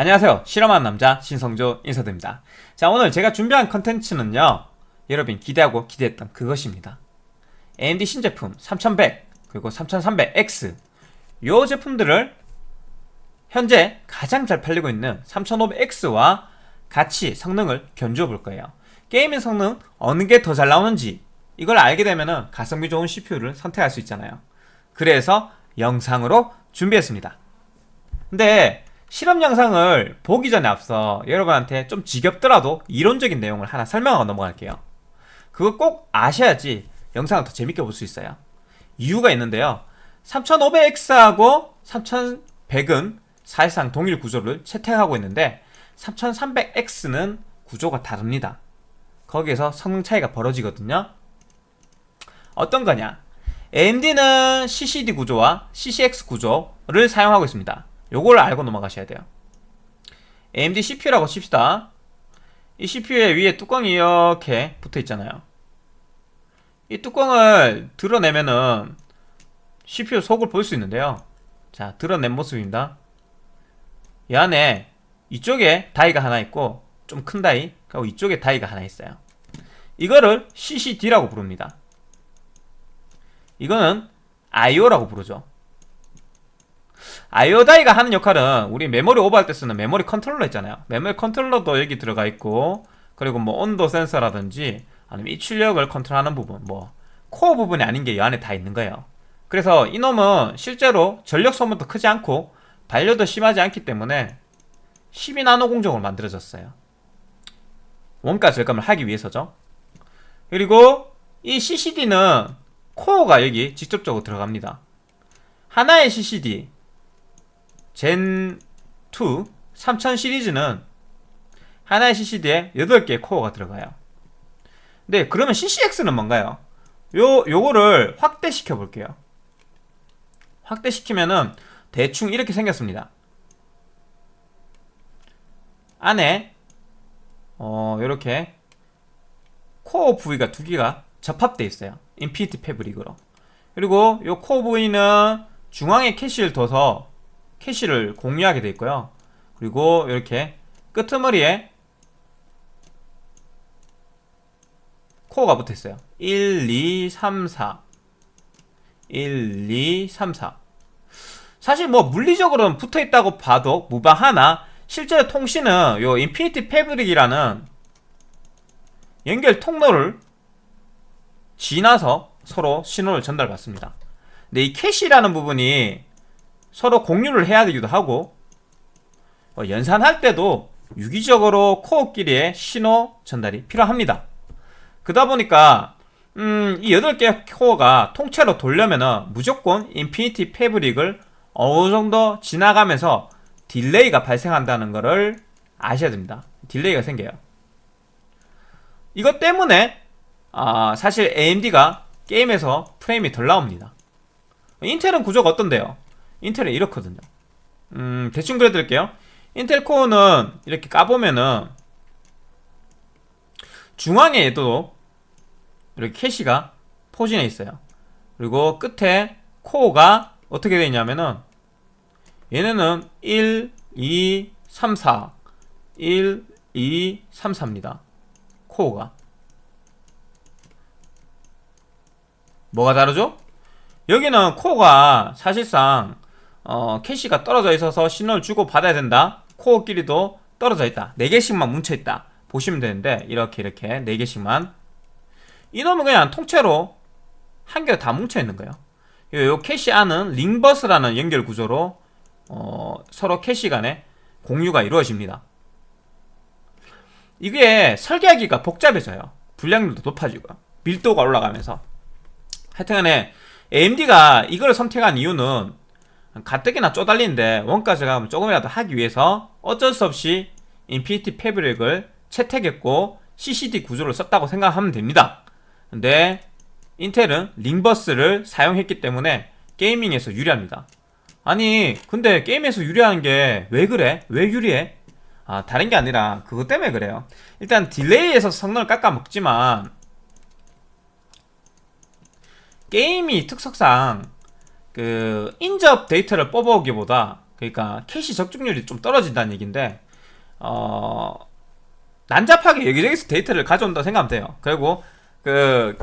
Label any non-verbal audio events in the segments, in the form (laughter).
안녕하세요. 실험하는 남자 신성조 인사드립니다. 자 오늘 제가 준비한 컨텐츠는요. 여러분 기대하고 기대했던 그것입니다. AMD 신제품 3100 그리고 3300X 요 제품들을 현재 가장 잘 팔리고 있는 3500X와 같이 성능을 견주어 볼 거예요. 게이밍 성능 어느 게 더 잘 나오는지 이걸 알게 되면 가성비 좋은 CPU를 선택할 수 있잖아요. 그래서 영상으로 준비했습니다. 근데 실험 영상을 보기 전에 앞서 여러분한테 좀 지겹더라도 이론적인 내용을 하나 설명하고 넘어갈게요. 그거 꼭 아셔야지 영상을 더 재밌게 볼 수 있어요. 이유가 있는데요. 3500X하고 3100은 사실상 동일 구조를 채택하고 있는데 3300X는 구조가 다릅니다. 거기에서 성능 차이가 벌어지거든요. 어떤 거냐? AMD는 CCD 구조와 CCX 구조를 사용하고 있습니다 요걸 알고 넘어가셔야 돼요. AMD CPU라고 칩시다. 이 CPU의 위에 뚜껑이 이렇게 붙어 있잖아요. 이 뚜껑을 드러내면은 CPU 속을 볼 수 있는데요. 자 드러낸 모습입니다. 이 안에 이쪽에 다이가 하나 있고 좀 큰 다이 그리고 이쪽에 다이가 하나 있어요. 이거를 CCD라고 부릅니다. 이거는 IO라고 부르죠 IO die가 하는 역할은 우리 메모리 오버할 때 쓰는 메모리 컨트롤러 있잖아요. 메모리 컨트롤러도 여기 들어가 있고 그리고 뭐 온도 센서라든지 아니면 이 출력을 컨트롤하는 부분 뭐 코어 부분이 아닌 게 이 안에 다 있는 거예요. 그래서 이놈은 실제로 전력 소모도 크지 않고 발열도 심하지 않기 때문에 12나노 공정으로 만들어졌어요. 원가 절감을 하기 위해서죠. 그리고 이 CCD는 코어가 여기 직접적으로 들어갑니다. 하나의 CCD 젠2 3000 시리즈는 하나의 CCD에 8개의 코어가 들어가요. 네 그러면 CCX는 뭔가요? 요, 요거를 확대시켜 볼게요. 확대시키면은 대충 이렇게 생겼습니다. 안에 어 요렇게 코어 부위가 두 개가 접합되어 있어요. Infinity Fabric으로. 그리고 요 코어 부위는 중앙에 캐시를 둬서 캐시를 공유하게 되어 있고요. 그리고 이렇게 끄트머리에 코어가 붙어 있어요. 1, 2, 3, 4 1, 2, 3, 4 사실 뭐 물리적으로는 붙어 있다고 봐도 무방하나 실제로 통신은 요 Infinity Fabric이라는 연결 통로를 지나서 서로 신호를 전달받습니다. 근데 이 캐시라는 부분이 서로 공유를 해야 되기도 하고 어, 연산할 때도 유기적으로 코어끼리의 신호 전달이 필요합니다. 그러다 보니까 음, 이 8개 코어가 통째로 돌려면 무조건 Infinity Fabric을 어느 정도 지나가면서 delay가 발생한다는 것을 아셔야 됩니다. delay가 생겨요. 이것 때문에 아, 사실 AMD가 게임에서 프레임이 덜 나옵니다. 인텔은 구조가 어떤데요? 인텔은 이렇거든요. 음, 대충 그려드릴게요. 인텔 코어는 이렇게 까보면은 중앙에도 이렇게 캐시가 포진해 있어요. 그리고 끝에 코어가 어떻게 되어 있냐면은 얘네는 1, 2, 3, 4 1, 2, 3, 4입니다. 코어가. 뭐가 다르죠? 여기는 코어가 사실상 어, 캐시가 떨어져 있어서 신호를 주고 받아야 된다. 코어끼리도 떨어져 있다. 4개씩만 뭉쳐있다. 보시면 되는데 이렇게 이렇게 4개씩만. 이놈은 그냥 통째로 한 개가 다 뭉쳐있는 거예요. 요, 요 캐시 안은 ring bus라는 연결 구조로 어, 서로 캐시 간에 공유가 이루어집니다. 이게 설계하기가 복잡해져요. 불량도 높아지고 밀도가 올라가면서. 하여튼간에 AMD가 이걸 선택한 이유는 가뜩이나 쪼달리는데 원가 절감을 조금이라도 하기 위해서 어쩔 수 없이 Infinity Fabric을 채택했고 CCD 구조를 썼다고 생각하면 됩니다 근데 인텔은 ring bus를 사용했기 때문에 gaming에서 유리합니다 아니 근데 게임에서 유리한 게 왜 그래? 왜 유리해? 아 다른 게 아니라 그것 때문에 그래요 일단 delay에서 성능을 깎아먹지만 게임이 특성상 그 인접 데이터를 뽑아오기보다 그러니까 캐시 적중률이 좀 떨어진다는 얘기인데 어 난잡하게 여기저기서 데이터를 가져온다 생각하면 돼요. 그리고 그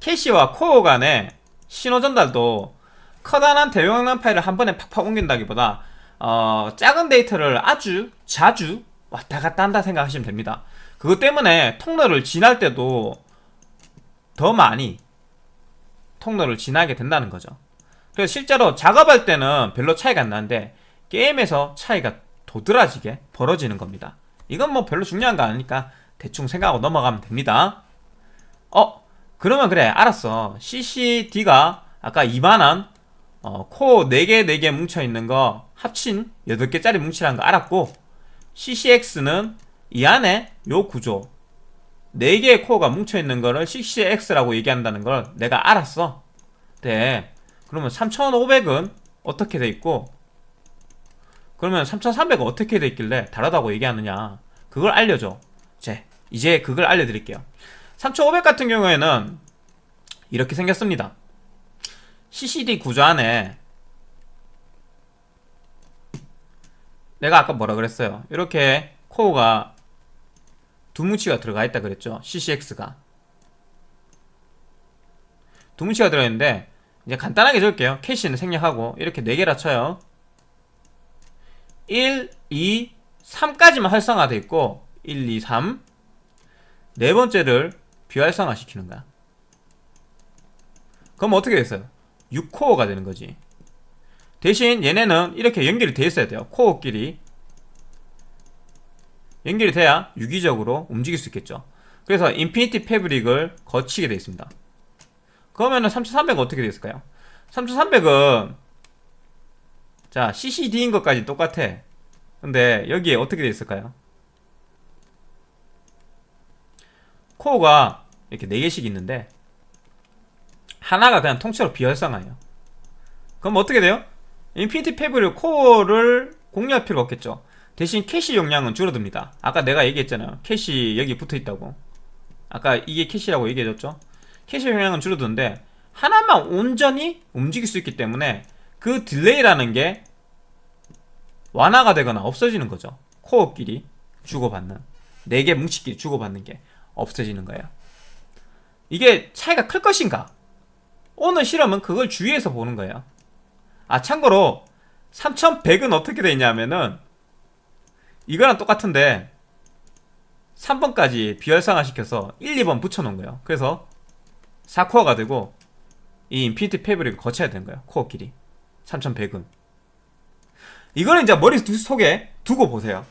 캐시와 코어 간의 신호 전달도 커다란 대용량 파일을 한 번에 팍팍 옮긴다기보다 어, 작은 데이터를 아주 자주 왔다 갔다 한다 생각하시면 됩니다. 그것 때문에 통로를 지날 때도 더 많이 통로를 지나게 된다는 거죠. 그래서 실제로 작업할 때는 별로 차이가 안 나는데 게임에서 차이가 도드라지게 벌어지는 겁니다. 이건 뭐 별로 중요한 거 아니니까 대충 생각하고 넘어가면 됩니다. 어? 그러면 그래 알았어. CCD가 아까 2만원 어, 코어 4개 4개 뭉쳐있는 거 합친 8개짜리 뭉치라는 거 알았고 CCX는 이 안에 요 구조 4개의 코어가 뭉쳐있는 거를 CCX라고 얘기한다는 걸 내가 알았어 네 그러면 3500은 어떻게 돼 있고 그러면 3300은 어떻게 돼 있길래 다르다고 얘기하느냐? 그걸 알려줘. 제 이제 그걸 알려드릴게요. 3500 같은 경우에는 이렇게 생겼습니다. CCD 구조 안에 내가 아까 뭐라 그랬어요? 이렇게 코어가 두 뭉치가 들어가 있다 그랬죠? CCX가. 두 뭉치가 들어있는데 이제 간단하게 적을게요. 캐시는 생략하고 이렇게 4개라 쳐요. 1, 2, 3까지만 활성화되어 있고 1, 2, 3 네 번째를 비활성화 시키는 거야. 그럼 어떻게 됐어요? 6코어가 되는 거지. 대신 얘네는 이렇게 연결이 돼 있어야 돼요. 코어끼리. 연결이 돼야 유기적으로 움직일 수 있겠죠. 그래서 Infinity Fabric을 거치게 되어 있습니다 그러면은 3300은 어떻게 되어 있을까요? 3300은 자 CCD인 것까지 똑같아. 근데 여기에 어떻게 되어 있을까요? 코어가 이렇게 4개씩 있는데 하나가 그냥 통째로 비활성화예요. 그럼 어떻게 돼요? Infinity Fabric 코어를 공유할 필요가 없겠죠. 대신 캐시 용량은 줄어듭니다. 아까 내가 얘기했잖아요. 캐시 여기 붙어있다고. 아까 이게 캐시라고 얘기해줬죠 캐시 용량은 줄어드는데 하나만 온전히 움직일 수 있기 때문에 그 delay라는 게 완화가 되거나 없어지는 거죠. 코어끼리 주고받는 4개 뭉치끼리 주고받는 게 없어지는 거예요. 이게 차이가 클 것인가? 오늘 실험은 그걸 주의해서 보는 거예요. 아 참고로 3100은 어떻게 되냐면은 이거랑 똑같은데 3번까지 비활성화 시켜서 1, 2번 붙여놓은 거예요. 그래서 4코어가 되고 이 Infinity Fabric을 거쳐야 되는 거예요 코어끼리. 3100은. 이거는 이제 머릿속에 두고 보세요.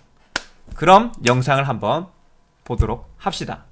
그럼 영상을 한번 보도록 합시다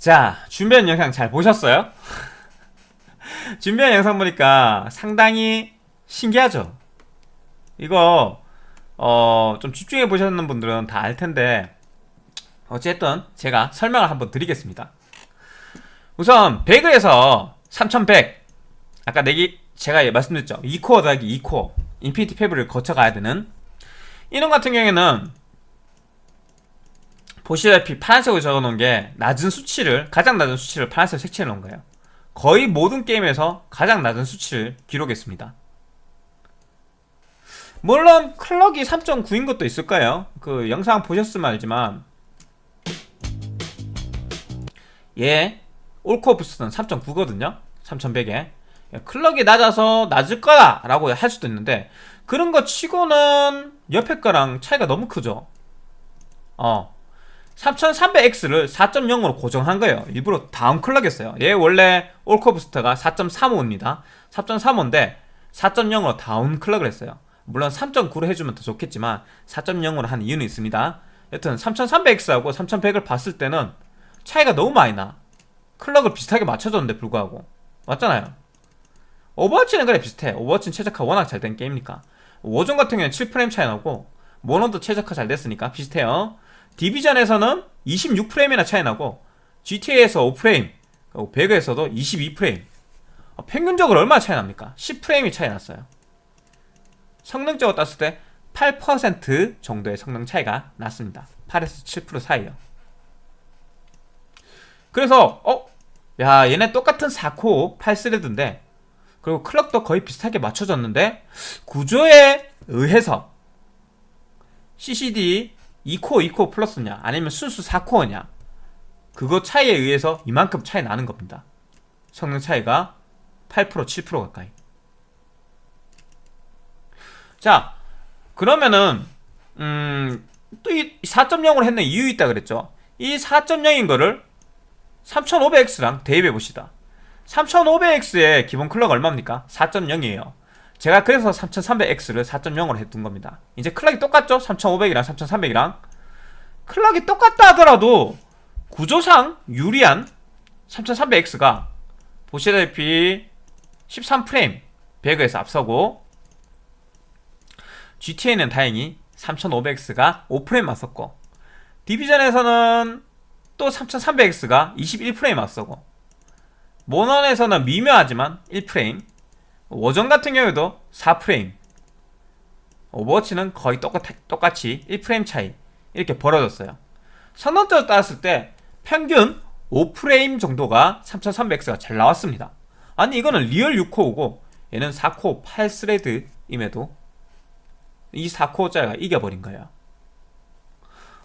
자, 준비한 영상 잘 보셨어요? (laughs) 준비한 영상 보니까 상당히 신기하죠? 이거, 어, 좀 집중해 보셨는 분들은 다 알 텐데, 어쨌든 제가 설명을 한번 드리겠습니다. 우선, 배그에서 3100, 아까 얘기, 제가 말씀드렸죠. 2코어 더하기 2코어, Infinity Fabric을 거쳐가야 되는, 이놈 같은 경우에는 보시다시피 파란색으로 적어놓은 게 낮은 수치를 가장 낮은 수치를 파란색 색칠해 놓은 거예요. 거의 모든 게임에서 가장 낮은 수치를 기록했습니다. 물론 클럭이 3.9인 것도 있을 거예요. 그 영상 보셨으면 알지만 얘 올코어 부스트는 3.9거든요. 3100에. 클럭이 낮아서 낮을 거다 라고 할 수도 있는데 그런 거 치고는 옆에 거랑 차이가 너무 크죠. 어 3300X를 4.0으로 고정한 거예요. 일부러 downclock했어요. 얘 원래 all-core 부스터가 4.35입니다. 4.35인데 4.0으로 downclock을 했어요. 물론 3.9로 해주면 더 좋겠지만 4.0으로 한 이유는 있습니다. 여튼 3300X하고 3100을 봤을 때는 차이가 너무 많이 나. clock을 비슷하게 맞춰줬는데 불구하고. 맞잖아요. 오버워치는 그래 비슷해. 오버워치는 최적화 워낙 잘 된 게임이니까. 워전 같은 경우는 7프레임 차이 나고 모노도 최적화 잘 됐으니까 비슷해요 디비전에서는 26프레임이나 차이 나고 GTA에서 5프레임 배그에서도 22프레임 어, 평균적으로 얼마나 차이 납니까? 10프레임이 차이 났어요 성능적으로 땄을 때 8% 정도의 성능 차이가 났습니다 8에서 7% 사이요 그래서 어? 야 얘네 똑같은 4코 8스레드인데 그리고 클럭도 거의 비슷하게 맞춰졌는데 구조에 의해서 CCD 2코어 2코어 플러스냐? 아니면 순수 4코어냐? 그거 차이에 의해서 이만큼 차이 나는 겁니다. 성능 차이가 8% 7% 가까이. 자 그러면은 음, 또 이 4.0으로 했는 이유 있다 그랬죠? 이 4.0인 거를 3500X랑 대입해 봅시다. 3500X의 기본 클럭 얼마입니까? 4.0이에요 제가 그래서 3300X를 4.0으로 해둔 겁니다 이제 클락이 똑같죠? 3500이랑 3300이랑 클락이 똑같다 하더라도 구조상 유리한 3300X가 보시다시피 13프레임 배그에서 앞서고 GTA는 다행히 3500X가 5프레임 맞섰고 디비전에서는 또 3300X가 21프레임 앞서고 모넌에서는 미묘하지만 1프레임 워전 같은 경우에도 4프레임 오버워치는 거의 똑같, 똑같이 1프레임 차이 이렇게 벌어졌어요. 성능적으로 따졌을 때 평균 5프레임 정도가 3300X가 잘 나왔습니다. 아니 이거는 리얼 6코어고 얘는 4코어 8스레드임에도 이 4코어짜리가 이겨버린 거예요.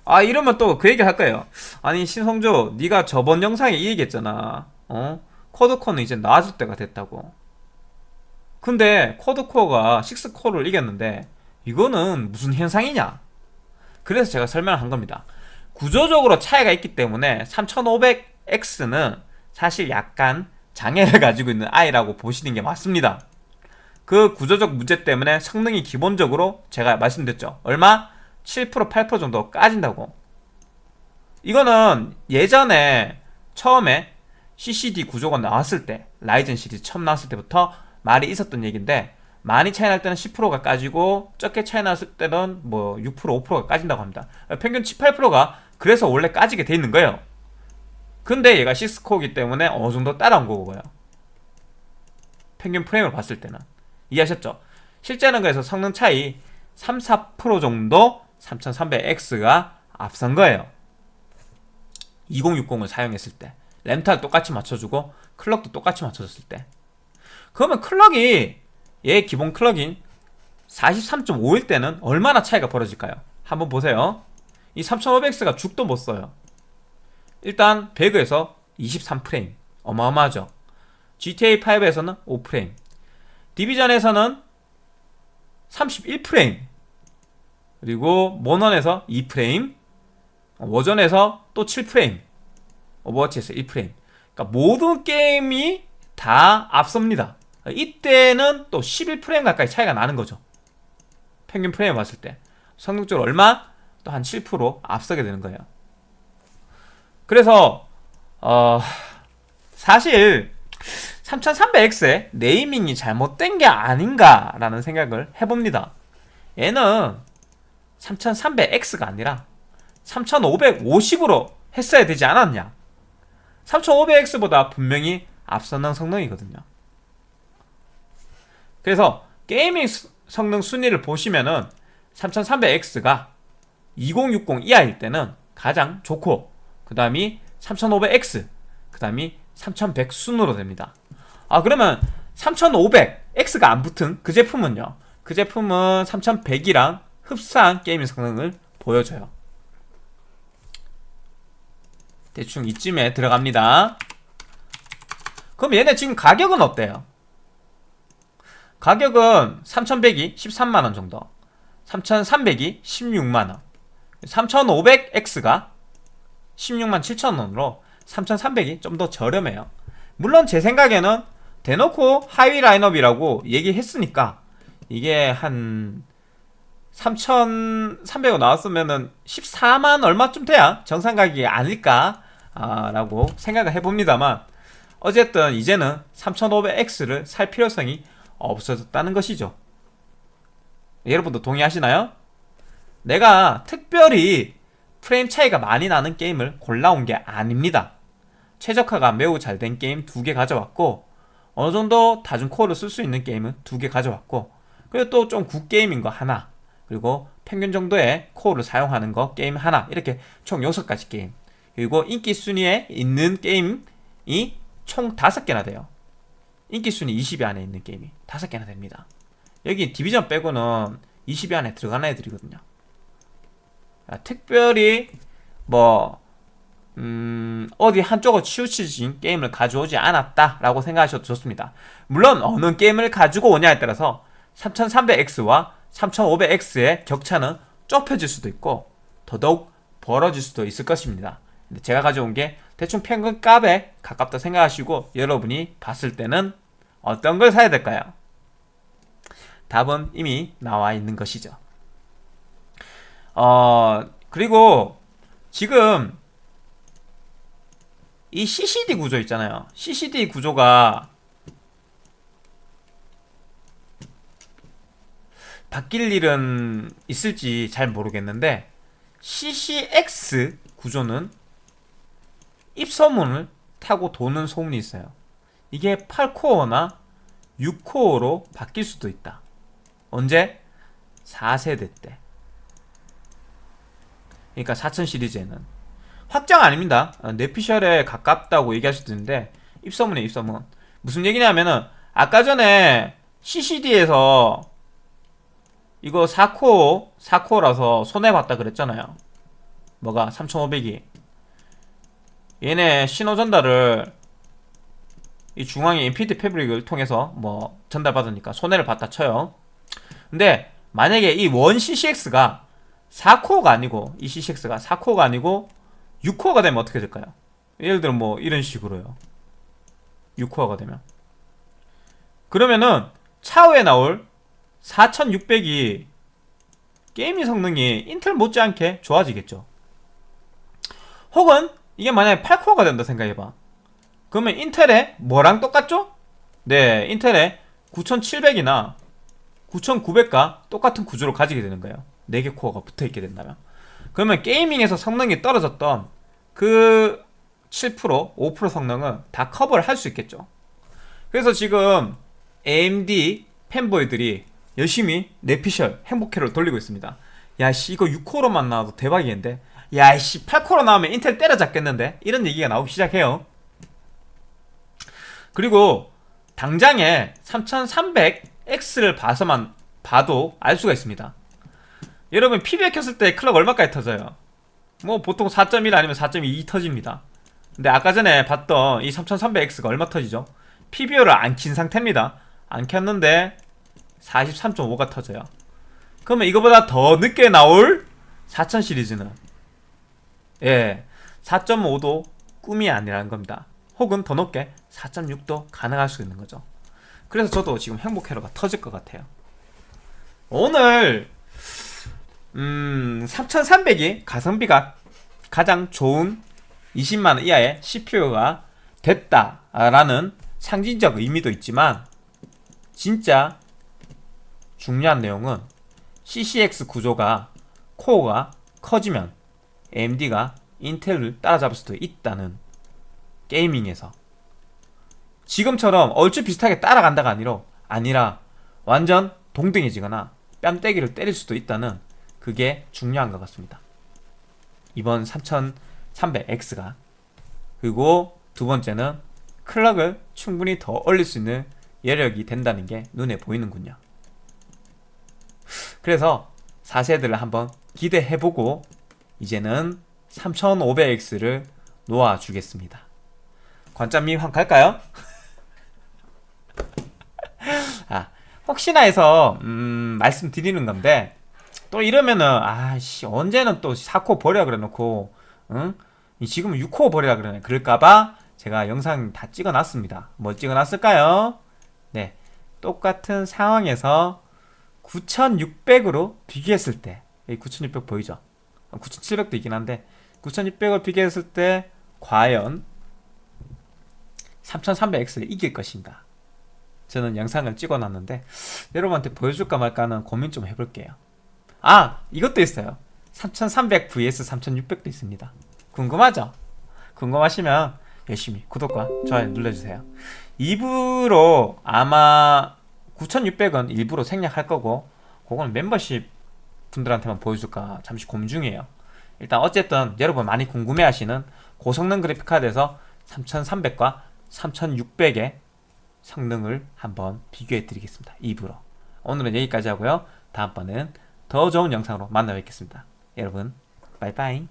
아 이러면 또 그 얘기 할 거예요. 아니 신성조 네가 저번 영상에 이 얘기했잖아. 어? 코드코는 이제 나아질 때가 됐다고 근데 쿼드코어가 6코어를 이겼는데 이거는 무슨 현상이냐? 그래서 제가 설명을 한 겁니다. 구조적으로 차이가 있기 때문에 3500X는 사실 약간 장애를 (laughs) 가지고 있는 아이라고 보시는 게 맞습니다. 그 구조적 문제 때문에 성능이 기본적으로 제가 말씀드렸죠. 얼마? 7% 8% 정도 까진다고. 이거는 예전에 처음에 CCD 구조가 나왔을 때 라이젠 시리즈 처음 나왔을 때부터 말이 있었던 얘기인데 많이 차이 날 때는 10%가 까지고 적게 차이 났을 때는 뭐 6% 5%가 까진다고 합니다. 평균 7, 8%가 그래서 원래 까지게 돼 있는 거예요. 근데 얘가 시스코기 때문에 어느 정도 따라온 거고요 평균 프레임을 봤을 때는. 이해하셨죠? 실제는 그래서 성능 차이 3, 4% 정도 3300X가 앞선 거예요. 2060을 사용했을 때. 램탈 똑같이 맞춰주고 클럭도 똑같이 맞춰줬을 때 그러면 클럭이 얘 기본 클럭인 43.5일 때는 얼마나 차이가 벌어질까요? 한번 보세요. 이 3500X가 죽도 못 써요. 일단 배그에서 23프레임 어마어마하죠. GTA5에서는 5프레임 디비전에서는 31프레임 그리고 모넌에서 2프레임 워전에서 또 7프레임 오버워치에서 1프레임. 그러니까 모든 게임이 다 앞섭니다 이때는 또 11프레임 가까이 차이가 나는 거죠 평균 프레임 봤을 때 성능적으로 얼마? 또 한 7% 앞서게 되는 거예요 그래서 어 사실 3300X의 네이밍이 잘못된 게 아닌가라는 생각을 해봅니다. 얘는 3300X가 아니라 3550으로 했어야 되지 않았냐? 3500X보다 분명히 앞서는 성능이거든요. 그래서 게이밍 성능 순위를 보시면은 3300X가 2060 이하일 때는 가장 좋고 그 다음이 3500X 그 다음이 3100 순으로 됩니다. 아 그러면 3500X가 안 붙은 그 제품은요? 그 제품은 3100이랑 흡사한 게이밍 성능을 보여줘요. 대충 이쯤에 들어갑니다. 그럼 얘네 지금 가격은 어때요? 가격은 3100이 13만원 정도 3300이 16만원. 3500X가 16만 7천원으로 3300이 좀 더 저렴해요. 물론 제 생각에는 대놓고 하위 라인업이라고 얘기했으니까 이게 한 3,300원 나왔으면은 14만 얼마쯤 돼야 정상 가격이 아닐까 아, 라고 생각을 해봅니다만 어쨌든 이제는 3500X를 살 필요성이 없어졌다는 것이죠 여러분도 동의하시나요? 내가 특별히 프레임 차이가 많이 나는 게임을 골라온 게 아닙니다. 최적화가 매우 잘 된 게임 두 개 가져왔고 어느 정도 다중 코어를 쓸 수 있는 게임은 두 개 가져왔고 그리고 또 좀 구 게임인 거 하나 그리고 평균 정도의 코어를 사용하는 거 게임 하나 이렇게 총 6가지 게임 그리고 인기 순위에 있는 게임이 총 5개나 돼요. 인기 순위 20위 안에 있는 게임이 5개나 됩니다. 여기 디비전 빼고는 20위 안에 들어가는 애들이거든요. 아, 특별히 뭐 음, 어디 한쪽으로 치우쳐진 게임을 가져오지 않았다라고 생각하셔도 좋습니다. 물론 어느 게임을 가지고 오냐에 따라서 3300X와 3500X의 격차는 좁혀질 수도 있고 더더욱 벌어질 수도 있을 것입니다. 제가 가져온 게 대충 평균 값에 가깝다 생각하시고 여러분이 봤을 때는 어떤 걸 사야 될까요? 답은 이미 나와 있는 것이죠. 어, 그리고 지금 이 CCD 구조 있잖아요. CCD 구조가 바뀔 일은 있을지 잘 모르겠는데 CCX 구조는 입소문을 타고 도는 소문이 있어요. 이게 8코어나 6코어로 바뀔 수도 있다. 언제? 4세대 때. 그러니까 4000 시리즈에는 확정 아닙니다 어, 뇌피셜에 가깝다고 얘기할 수도 있는데 입소문에 입소문 무슨 얘기냐면은 아까 전에 CCD에서 이거 4코어 4코어라서 손해봤다 그랬잖아요 뭐가 3500이 얘네 신호 전달을 이 중앙에 인피드 패브릭을 통해서 뭐 전달받으니까 손해를 봤다 쳐요. 근데 만약에 이 원 CCX가 4코어가 아니고 이 CCX가 4코어가 아니고 6코어가 되면 어떻게 될까요? 예를 들어 뭐 이런 식으로요. 6코어가 되면. 그러면은 차후에 나올 4600이 게임의 성능이 인텔 못지않게 좋아지겠죠. 혹은 이게 만약에 8코어가 된다 생각해봐. 그러면 인텔에 뭐랑 똑같죠? 네 인텔에 9700이나 9900과 똑같은 구조를 가지게 되는 거예요. 4개 코어가 붙어있게 된다면. 그러면 게이밍에서 성능이 떨어졌던 그 7%, 5% 성능은 다 커버를 할 수 있겠죠. 그래서 지금 AMD 팬보이들이 열심히 내피셜 행복회를 돌리고 있습니다. 야씨 이거 6코어로만 나와도 대박이겠는데 야씨 8코어로 나오면 인텔 때려잡겠는데? 이런 얘기가 나오기 시작해요. 그리고 당장에 3300X를 봐서만 봐도 알 수가 있습니다. 여러분 PB에 켰을 때 클럭 얼마까지 터져요? 뭐 보통 4.1 아니면 4.2 터집니다. 근데 아까 전에 봤던 이 3300X가 얼마 터지죠? PBO를 안 킨 상태입니다. 안 켰는데 43.5가 터져요. 그러면 이거보다 더 늦게 나올 4000 시리즈는 예 4.5도 꿈이 아니라는 겁니다. 혹은 더 높게 4.6도 가능할 수 있는 거죠. 그래서 저도 지금 행복회로가 터질 것 같아요. 오늘 음, 3300이 가성비가 가장 좋은 20만원 이하의 CPU가 됐다라는 상징적 의미도 있지만 진짜 중요한 내용은 CCX 구조가 코어가 커지면 AMD가 인텔을 따라잡을 수도 있다는 게이밍에서 지금처럼 얼추 비슷하게 따라간다가 아니라 아니라 완전 동등해지거나 뺨때기를 때릴 수도 있다는 그게 중요한 것 같습니다. 이번 3300X가 그리고 두 번째는 클럭을 충분히 더 올릴 수 있는 여력이 된다는 게 눈에 보이는군요. 그래서 4세대를 한번 기대해보고 이제는 3500X를 놓아주겠습니다. 관점이 한번 갈까요? (laughs) 아, 혹시나 해서 음, 말씀드리는 건데 또 이러면은 아씨 언제는 또 4코 버려 그래 놓고 응? 지금은 6코 버리라 그러네 그럴까봐 제가 영상 다 찍어놨습니다 뭐 찍어놨을까요? 네 똑같은 상황에서 9600으로 비교했을 때 9600 보이죠? 9700도 있긴 한데 9600을 비교했을 때 과연 3300X를 이길 것인가? 저는 영상을 찍어놨는데 여러분한테 보여줄까 말까는 고민 좀 해볼게요. 아 이것도 있어요. 3300 vs 3600도 있습니다. 궁금하죠? 궁금하시면 열심히 구독과 좋아요 눌러주세요. 2부로 아마 9600은 일부러 생략할 거고 그건 멤버십 분들한테만 보여줄까 잠시 고민 중이에요. 일단 어쨌든 여러분 많이 궁금해하시는 고성능 그래픽카드에서 3300과 3600의 성능을 한번 비교해 드리겠습니다. 2부로. 오늘은 여기까지 하고요. 다음번엔 더 좋은 영상으로 만나 뵙겠습니다. 여러분 바이바이